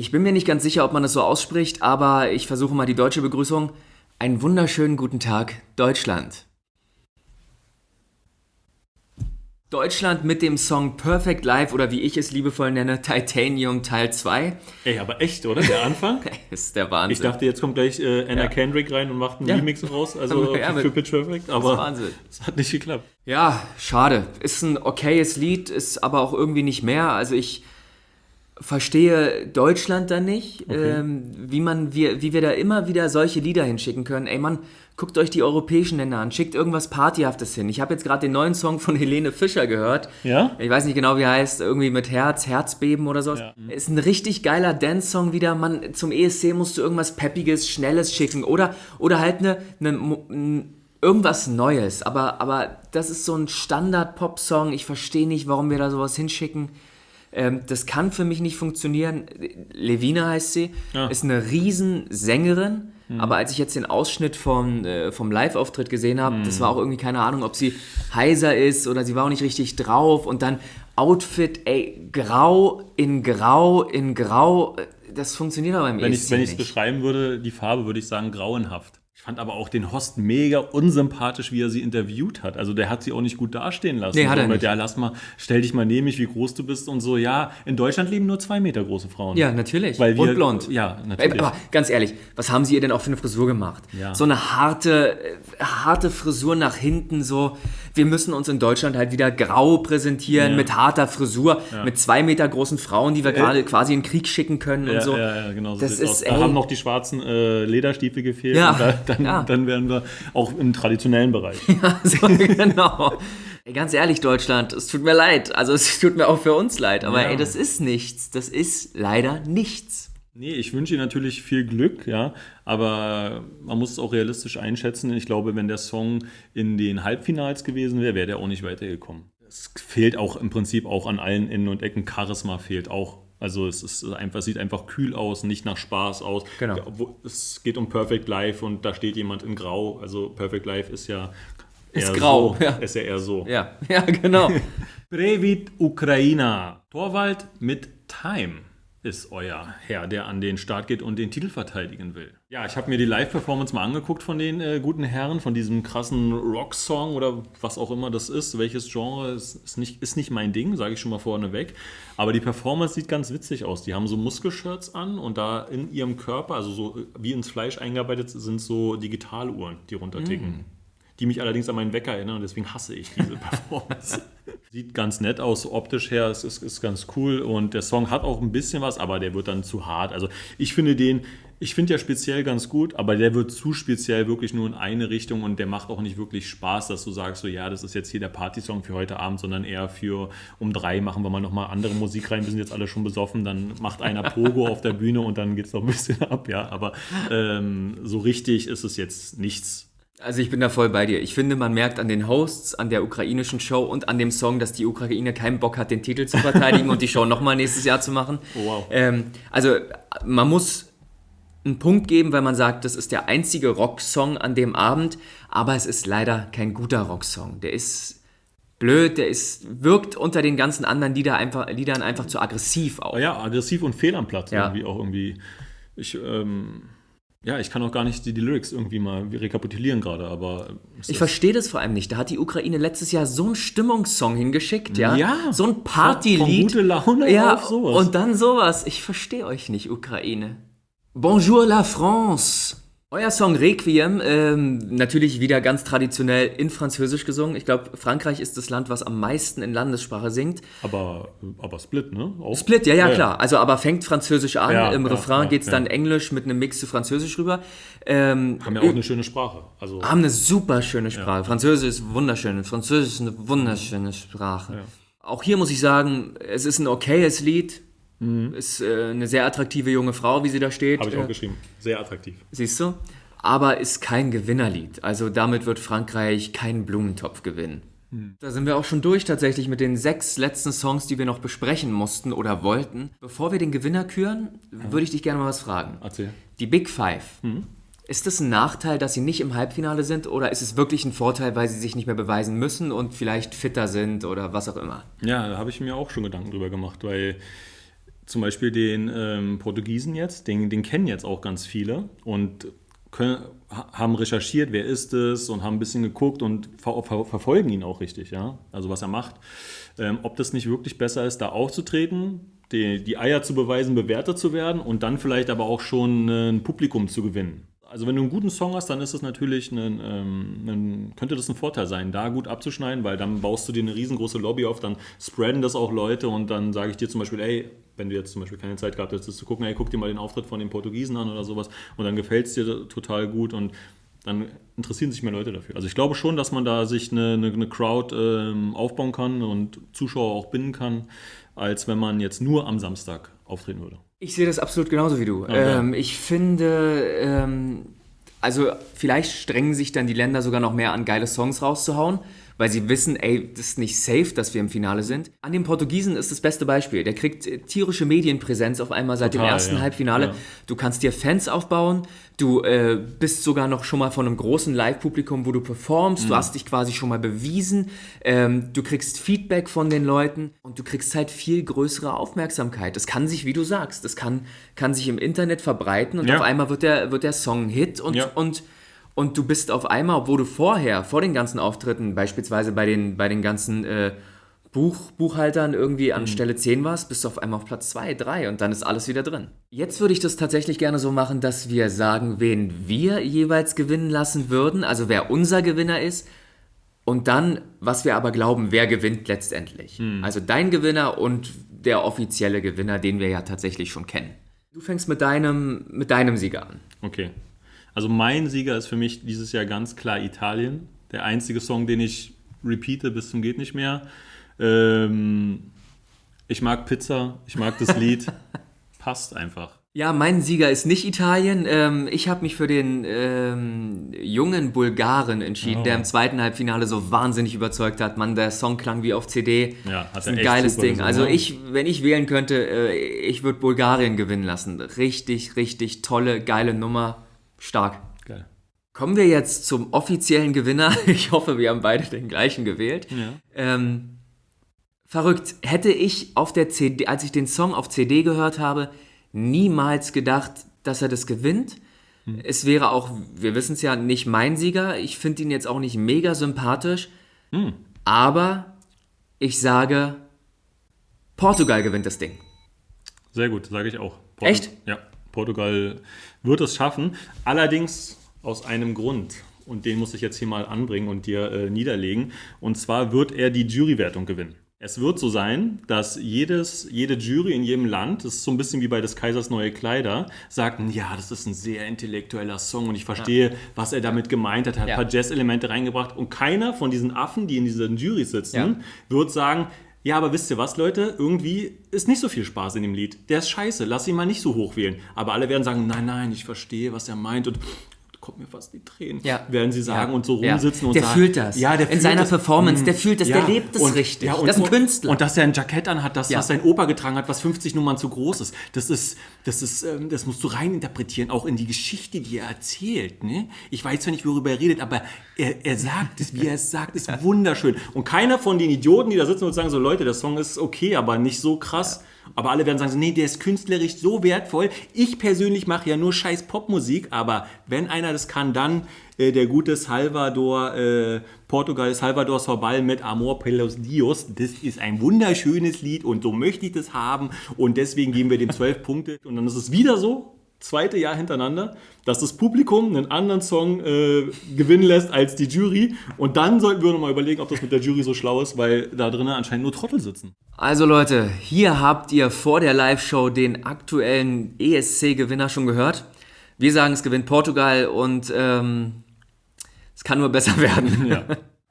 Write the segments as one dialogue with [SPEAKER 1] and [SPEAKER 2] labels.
[SPEAKER 1] Ich bin mir nicht ganz sicher, ob man es so ausspricht, aber ich versuche mal die deutsche Begrüßung. Einen wunderschönen guten Tag, Deutschland. Deutschland mit dem Song Perfect Life oder wie ich es liebevoll nenne, Titanium Teil 2.
[SPEAKER 2] Ey, aber echt, oder? Der Anfang?
[SPEAKER 1] das ist der Wahnsinn.
[SPEAKER 2] Ich dachte, jetzt kommt gleich äh, Anna
[SPEAKER 1] Ja.
[SPEAKER 2] Kendrick rein und macht einen
[SPEAKER 1] Ja.
[SPEAKER 2] Remix raus, also
[SPEAKER 1] Ja,
[SPEAKER 2] für, Pitch Perfect,
[SPEAKER 1] das
[SPEAKER 2] aber
[SPEAKER 1] ist Wahnsinn.
[SPEAKER 2] es hat nicht geklappt.
[SPEAKER 1] Ja, schade. Ist ein okayes Lied, ist aber auch irgendwie nicht mehr. Also ich verstehe Deutschland da nicht, ähm, wie man, wie, wie wir da immer wieder solche Lieder hinschicken können. Ey Mann, guckt euch die europäischen Länder an, schickt irgendwas Partyhaftes hin. Ich habe jetzt gerade den neuen Song von Helene Fischer gehört.
[SPEAKER 2] Ja?
[SPEAKER 1] Ich weiß nicht genau, wie er heißt, irgendwie mit Herz, Herzbeben oder sowas.
[SPEAKER 2] Ja.
[SPEAKER 1] Ist ein richtig geiler Dance-Song wieder. Man, zum ESC musst du irgendwas Peppiges, Schnelles schicken oder, oder halt eine, eine, irgendwas Neues. Aber, aber das ist so ein Standard-Pop-Song. Ich verstehe nicht, warum wir da sowas hinschicken. Ähm, das kann für mich nicht funktionieren. Levina heißt sie,
[SPEAKER 2] Ja.
[SPEAKER 1] ist eine Riesensängerin. Aber als ich jetzt den Ausschnitt vom, äh, vom Live-Auftritt gesehen habe, das war auch irgendwie keine Ahnung, ob sie heiser ist oder sie war auch nicht richtig drauf. Und dann Outfit, ey, grau in grau in grau. äh, Das funktioniert aber im
[SPEAKER 2] Wenn
[SPEAKER 1] ESC
[SPEAKER 2] ich wenn ich es beschreiben würde, die Farbe, würde ich sagen grauenhaft. Ich fand aber auch den Host mega unsympathisch, wie er sie interviewt hat. Also der hat sie auch nicht gut dastehen lassen.
[SPEAKER 1] Nee, hat er nicht.
[SPEAKER 2] Ja, lass mal, stell dich mal neben mich, wie groß du bist und so. Ja, in Deutschland leben nur zwei Meter große Frauen.
[SPEAKER 1] Ja, natürlich.
[SPEAKER 2] Weil wir,
[SPEAKER 1] und blond.
[SPEAKER 2] Ja, natürlich.
[SPEAKER 1] Aber ganz ehrlich, was haben sie ihr denn auch für eine Frisur gemacht?
[SPEAKER 2] Ja.
[SPEAKER 1] So eine harte, äh, harte Frisur nach hinten, so. Wir müssen uns in Deutschland halt wieder grau präsentieren,
[SPEAKER 2] Ja.
[SPEAKER 1] mit harter Frisur, mit zwei Meter großen Frauen, die wir gerade quasi in den Krieg schicken können
[SPEAKER 2] ja,
[SPEAKER 1] und so.
[SPEAKER 2] ja, ja, genau. So
[SPEAKER 1] Das ist,
[SPEAKER 2] aus. Da
[SPEAKER 1] ey.
[SPEAKER 2] haben noch die schwarzen äh, Lederstiefel gefehlt.
[SPEAKER 1] Ja,
[SPEAKER 2] dann,
[SPEAKER 1] ja.
[SPEAKER 2] dann wären wir auch im traditionellen Bereich.
[SPEAKER 1] so, genau. Ey, ganz ehrlich, Deutschland, es tut mir leid. Also es tut mir auch für uns leid. Aber
[SPEAKER 2] Ja.
[SPEAKER 1] ey, das ist nichts. Das ist leider nichts.
[SPEAKER 2] Nee, ich wünsche ihm natürlich viel Glück, ja, aber man muss es auch realistisch einschätzen. Ich glaube, wenn der Song in den Halbfinals gewesen wäre, wäre der auch nicht weitergekommen. Es fehlt auch im Prinzip auch an allen Enden und Ecken. Charisma fehlt auch. Also es ist einfach, sieht einfach kühl aus, nicht nach Spaß aus.
[SPEAKER 1] Genau.
[SPEAKER 2] Es geht um Perfect Life und da steht jemand in Grau. Also Perfect Life ist ja
[SPEAKER 1] Ist grau,
[SPEAKER 2] so.
[SPEAKER 1] ja.
[SPEAKER 2] Ist ja eher so.
[SPEAKER 1] Ja, ja, genau.
[SPEAKER 2] Brevit Ukraina. Torwald mit Time ist euer Herr, der an den Start geht und den Titel verteidigen will. Ja, ich habe mir die Live-Performance mal angeguckt von den äh, guten Herren, von diesem krassen Rock-Song oder was auch immer das ist. Welches Genre ist, ist, nicht, ist nicht mein Ding, sage ich schon mal vorneweg. Aber die Performance sieht ganz witzig aus. Die haben so Muskelshirts an und da in ihrem Körper, also so äh, wie ins Fleisch eingearbeitet, sind so Digitaluhren, die runterticken die mich allerdings an meinen Wecker erinnern und deswegen hasse ich diese Performance. Sieht ganz nett aus, optisch her, es ist, ist ganz cool und der Song hat auch ein bisschen was, aber der wird dann zu hart. Also ich finde den, ich finde ja speziell ganz gut, aber der wird zu speziell wirklich nur in eine Richtung und der macht auch nicht wirklich Spaß, dass du sagst, so ja, das ist jetzt hier der Partysong für heute Abend, sondern eher für um drei machen wir mal nochmal andere Musik rein, wir sind jetzt alle schon besoffen, dann macht einer Pogo auf der Bühne und dann geht es noch ein bisschen ab, ja, aber ähm, so richtig ist es jetzt nichts
[SPEAKER 1] Also ich bin da voll bei dir. Ich finde, man merkt an den Hosts, an der ukrainischen Show und an dem Song, dass die Ukraine keinen Bock hat, den Titel zu verteidigen und die Show nochmal nächstes Jahr zu machen.
[SPEAKER 2] Oh, wow.
[SPEAKER 1] Ähm, also man muss einen Punkt geben, weil man sagt, das ist der einzige Rocksong an dem Abend, aber es ist leider kein guter Rocksong. Der ist blöd, der ist, wirkt unter den ganzen anderen Lieder einfach, Liedern einfach zu aggressiv auch.
[SPEAKER 2] Ja, aggressiv und fehl am Platz
[SPEAKER 1] Ja.
[SPEAKER 2] irgendwie auch irgendwie. Ich, ähm, ja, ich kann auch gar nicht die, die Lyrics irgendwie mal rekapitulieren gerade, aber
[SPEAKER 1] Ich verstehe das vor allem nicht. Da hat die Ukraine letztes Jahr so einen Stimmungssong hingeschickt, ja?
[SPEAKER 2] Ja.
[SPEAKER 1] So ein
[SPEAKER 2] Von
[SPEAKER 1] Partylied.
[SPEAKER 2] gute Laune
[SPEAKER 1] ja,
[SPEAKER 2] auf sowas.
[SPEAKER 1] Und dann sowas. Ich verstehe euch nicht, Ukraine. Bonjour la France. Euer Song Requiem, ähm, natürlich wieder ganz traditionell in Französisch gesungen. Ich glaube, Frankreich ist das Land, was am meisten in Landessprache singt.
[SPEAKER 2] aber, aber Split, ne? Auch?
[SPEAKER 1] Split, ja, ja, klar. Also, aber fängt Französisch an.
[SPEAKER 2] Ja,
[SPEAKER 1] Im
[SPEAKER 2] ja,
[SPEAKER 1] Refrain
[SPEAKER 2] ja,
[SPEAKER 1] geht's
[SPEAKER 2] ja.
[SPEAKER 1] dann Englisch mit einem Mix zu Französisch rüber. Ähm,
[SPEAKER 2] Haben ja auch eine schöne Sprache. Also,
[SPEAKER 1] haben eine super schöne Sprache. Französisch ist wunderschön. Französisch ist eine wunderschöne Sprache. Auch hier muss ich sagen, es ist ein okayes Lied. Ist äh, eine sehr attraktive junge Frau, wie sie da steht.
[SPEAKER 2] habe ich
[SPEAKER 1] Äh,
[SPEAKER 2] auch geschrieben. Sehr attraktiv.
[SPEAKER 1] Siehst du? Aber ist kein Gewinnerlied. Also damit wird Frankreich keinen Blumentopf gewinnen. Da sind wir auch schon durch tatsächlich mit den sechs letzten Songs, die wir noch besprechen mussten oder wollten. Bevor wir den Gewinner küren, würde ich dich gerne mal was fragen.
[SPEAKER 2] Erzähl.
[SPEAKER 1] Die Big Five. Ist es ein Nachteil, dass sie nicht im Halbfinale sind oder ist es wirklich ein Vorteil, weil sie sich nicht mehr beweisen müssen und vielleicht fitter sind oder was auch immer?
[SPEAKER 2] Ja, da habe ich mir auch schon Gedanken drüber gemacht, weil zum Beispiel den ähm, Portugiesen jetzt, den, den kennen jetzt auch ganz viele und können, haben recherchiert, wer ist es und haben ein bisschen geguckt und ver ver verfolgen ihn auch richtig, ja, also was er macht. Ähm, ob das nicht wirklich besser ist, da aufzutreten, die, die Eier zu beweisen, bewertet zu werden und dann vielleicht aber auch schon ein Publikum zu gewinnen. Also wenn du einen guten Song hast, dann ist es natürlich ein, ähm, ein, könnte das ein Vorteil sein, da gut abzuschneiden, weil dann baust du dir eine riesengroße Lobby auf, dann spreaden das auch Leute und dann sage ich dir zum Beispiel, ey, wenn du jetzt zum Beispiel keine Zeit gehabt hättest, zu gucken, ey, guck dir mal den Auftritt von den Portugiesen an oder sowas und dann gefällt es dir total gut und dann interessieren sich mehr Leute dafür. Also ich glaube schon, dass man da sich eine, eine, eine Crowd ähm, aufbauen kann und Zuschauer auch binden kann, als wenn man jetzt nur am Samstag auftreten würde.
[SPEAKER 1] Ich sehe das absolut genauso wie du. Okay. Ähm, ich finde, ähm, also vielleicht strengen sich dann die Länder sogar noch mehr an, geile Songs rauszuhauen weil sie wissen, ey, das ist nicht safe, dass wir im Finale sind. An den Portugiesen ist das beste Beispiel. Der kriegt äh, tierische Medienpräsenz auf einmal seit Total, dem ersten ja. Halbfinale. Ja. Du kannst dir Fans aufbauen, du äh, bist sogar noch schon mal von einem großen Live-Publikum, wo du performst, mhm. du hast dich quasi schon mal bewiesen, ähm, du kriegst Feedback von den Leuten und du kriegst halt viel größere Aufmerksamkeit. Das kann sich, wie du sagst, das kann, kann sich im Internet verbreiten und ja. auf einmal wird der, wird der Song ein Hit und, und und du bist auf einmal, obwohl du vorher, vor den ganzen Auftritten, beispielsweise bei den, bei den ganzen äh, Buch, Buchhaltern irgendwie an mhm. Stelle 10 warst, bist du auf einmal auf Platz 2, 3 und dann ist alles wieder drin. Jetzt würde ich das tatsächlich gerne so machen, dass wir sagen, wen wir jeweils gewinnen lassen würden, also wer unser Gewinner ist. Und dann, was wir aber glauben, wer gewinnt letztendlich. Mhm. Also dein Gewinner und der offizielle Gewinner, den wir ja tatsächlich schon kennen. Du fängst mit deinem, mit deinem Sieger an.
[SPEAKER 2] Okay. Also mein Sieger ist für mich dieses Jahr ganz klar Italien. Der einzige Song, den ich repeate bis zum geht nicht mehr. Ähm, ich mag Pizza, ich mag das Lied. Passt einfach.
[SPEAKER 1] Ja, mein Sieger ist nicht Italien. Ähm, ich habe mich für den ähm, jungen Bulgaren entschieden, oh. der im zweiten Halbfinale so wahnsinnig überzeugt hat. Man, der Song klang wie auf CD. Ja, hat das ist ein geiles Ding. So, also ich, wenn ich wählen könnte, äh, ich würde Bulgarien gewinnen lassen. Richtig, richtig tolle, geile Nummer. Stark. Geil. Kommen wir jetzt zum offiziellen Gewinner. Ich hoffe, wir haben beide den gleichen gewählt. Ja. Ähm, verrückt. Hätte ich auf der CD, als ich den Song auf CD gehört habe, niemals gedacht, dass er das gewinnt. Hm. Es wäre auch, wir wissen es ja, nicht mein Sieger. Ich finde ihn jetzt auch nicht mega sympathisch. Hm. Aber ich sage, Portugal gewinnt das Ding.
[SPEAKER 2] Sehr gut, sage ich auch.
[SPEAKER 1] Portu Echt?
[SPEAKER 2] Ja. Portugal wird es schaffen. Allerdings aus einem Grund. Und den muss ich jetzt hier mal anbringen und dir äh, niederlegen. Und zwar wird er die Jurywertung gewinnen. Es wird so sein, dass jedes, jede Jury in jedem Land, das ist so ein bisschen wie bei des Kaisers neue Kleider, sagt, ja, das ist ein sehr intellektueller Song und ich verstehe, ja. was er damit gemeint hat, hat ja. ein paar Jazz-Elemente reingebracht und keiner von diesen Affen, die in diesen Jury sitzen, ja. wird sagen, ja, aber wisst ihr was, Leute? Irgendwie ist nicht so viel Spaß in dem Lied. Der ist scheiße, lass ihn mal nicht so hoch wählen. Aber alle werden sagen, nein, nein, ich verstehe, was er meint und kommt mir fast die Tränen, ja. werden sie sagen ja. und so rumsitzen ja. und
[SPEAKER 1] der
[SPEAKER 2] sagen.
[SPEAKER 1] Fühlt das. Ja, der fühlt In seiner das. Performance, der fühlt das, der lebt es richtig.
[SPEAKER 2] Ja, und, das ist ein Künstler. Und dass er ein Jackett anhat, das, was sein Opa getragen hat, was 50 Nummern zu groß ist, das ist, das ist, ähm, das musst du reininterpretieren, auch in die Geschichte, die er erzählt. Ne? Ich weiß zwar nicht, worüber er redet, aber er, er sagt es, wie er es sagt, ist wunderschön. Und keiner von den Idioten, die da sitzen und sagen so, Leute, der Song ist okay, aber nicht so krass aber alle werden sagen, so, nee, der ist künstlerisch so wertvoll. Ich persönlich mache ja nur scheiß Popmusik, aber wenn einer das kann, dann äh, der gute Salvador, äh, Portugal, Salvador Sobal mit Amor pelos Dios. Das ist ein wunderschönes Lied und so möchte ich das haben und deswegen geben wir dem zwölf Punkte. Und dann ist es wieder so, zweite Jahr hintereinander, dass das Publikum einen anderen Song äh, gewinnen lässt als die Jury. Und dann sollten wir nochmal überlegen, ob das mit der Jury so schlau ist, weil da drinnen anscheinend nur Trottel sitzen.
[SPEAKER 1] Also Leute, hier habt ihr vor der Live-Show den aktuellen ESC-Gewinner schon gehört. Wir sagen, es gewinnt Portugal und ähm, es kann nur besser werden. Ja.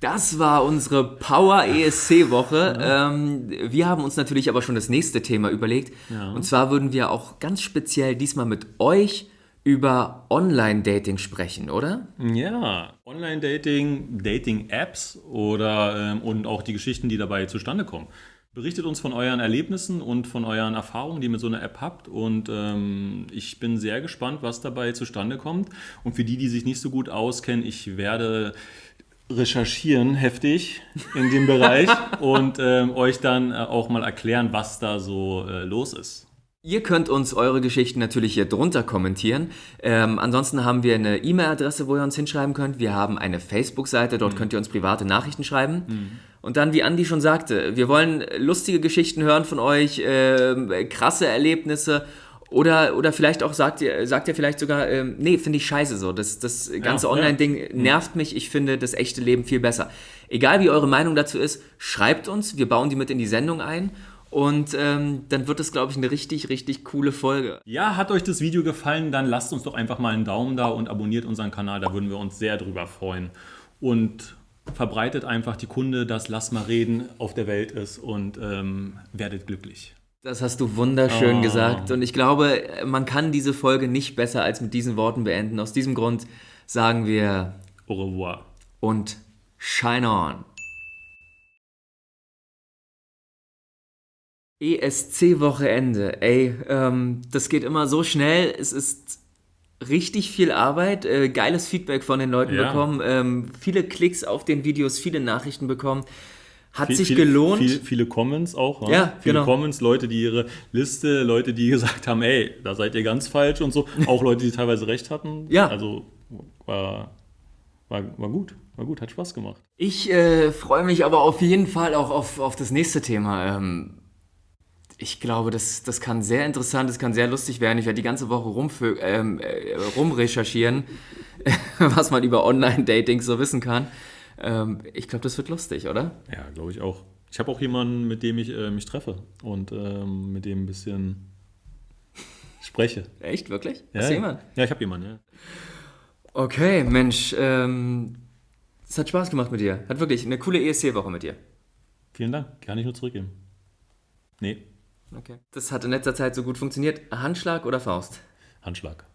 [SPEAKER 1] Das war unsere Power ESC Woche. Ja. Ähm, wir haben uns natürlich aber schon das nächste Thema überlegt. Ja. Und zwar würden wir auch ganz speziell diesmal mit euch über Online-Dating sprechen, oder?
[SPEAKER 2] Ja, Online-Dating, Dating-Apps oder ähm, und auch die Geschichten, die dabei zustande kommen. Berichtet uns von euren Erlebnissen und von euren Erfahrungen, die ihr mit so einer App habt. Und ähm, ich bin sehr gespannt, was dabei zustande kommt. Und für die, die sich nicht so gut auskennen, ich werde recherchieren heftig in dem Bereich und ähm, euch dann äh, auch mal erklären, was da so äh, los ist.
[SPEAKER 1] Ihr könnt uns eure Geschichten natürlich hier drunter kommentieren. Ähm, ansonsten haben wir eine E-Mail-Adresse, wo ihr uns hinschreiben könnt. Wir haben eine Facebook-Seite, dort mhm. könnt ihr uns private Nachrichten schreiben. Mhm. Und dann, wie Andi schon sagte, wir wollen lustige Geschichten hören von euch, äh, krasse Erlebnisse oder, oder vielleicht auch sagt ihr, sagt ihr vielleicht sogar, ähm, nee, finde ich scheiße so. Das, das ganze ja, Online-Ding ja. Mhm. nervt mich. Ich finde das echte Leben viel besser. Egal wie eure Meinung dazu ist, schreibt uns. Wir bauen die mit in die Sendung ein. Und ähm, dann wird es, glaube ich, eine richtig, richtig coole Folge.
[SPEAKER 2] Ja, hat euch das Video gefallen? Dann lasst uns doch einfach mal einen Daumen da und abonniert unseren Kanal. Da würden wir uns sehr drüber freuen. Und verbreitet einfach die Kunde, dass Lass mal reden auf der Welt ist und ähm, werdet glücklich.
[SPEAKER 1] Das hast du wunderschön oh. gesagt. Und ich glaube, man kann diese Folge nicht besser als mit diesen Worten beenden. Aus diesem Grund sagen wir
[SPEAKER 2] Au revoir.
[SPEAKER 1] Und shine on. ESC-Wochenende, ey, ähm, das geht immer so schnell. Es ist richtig viel Arbeit, äh, geiles Feedback von den Leuten ja. bekommen, ähm, viele Klicks auf den Videos, viele Nachrichten bekommen. Hat viel, sich
[SPEAKER 2] viele,
[SPEAKER 1] gelohnt.
[SPEAKER 2] Viel, viele Comments auch.
[SPEAKER 1] Ne? Ja,
[SPEAKER 2] viele
[SPEAKER 1] genau.
[SPEAKER 2] Comments, Leute, die ihre Liste, Leute, die gesagt haben, ey, da seid ihr ganz falsch und so. Auch Leute, die teilweise recht hatten.
[SPEAKER 1] Ja.
[SPEAKER 2] Also war, war, war gut. War gut, hat Spaß gemacht.
[SPEAKER 1] Ich äh, freue mich aber auf jeden Fall auch auf, auf das nächste Thema. Ähm, ich glaube, das, das kann sehr interessant, das kann sehr lustig werden. Ich werde die ganze Woche rumfö ähm, äh, rumrecherchieren, was man über Online-Dating so wissen kann. Ähm, ich glaube, das wird lustig, oder?
[SPEAKER 2] Ja, glaube ich auch. Ich habe auch jemanden, mit dem ich äh, mich treffe und ähm, mit dem ein bisschen spreche.
[SPEAKER 1] Echt, wirklich?
[SPEAKER 2] Ja, Hast du jemanden? Ja, ich habe jemanden, ja.
[SPEAKER 1] Okay, Mensch, ähm, es hat Spaß gemacht mit dir. Hat wirklich eine coole ESC-Woche mit dir.
[SPEAKER 2] Vielen Dank, kann ich nur zurückgeben. Nee,
[SPEAKER 1] Okay. Das hat in letzter Zeit so gut funktioniert. Handschlag oder Faust?
[SPEAKER 2] Handschlag.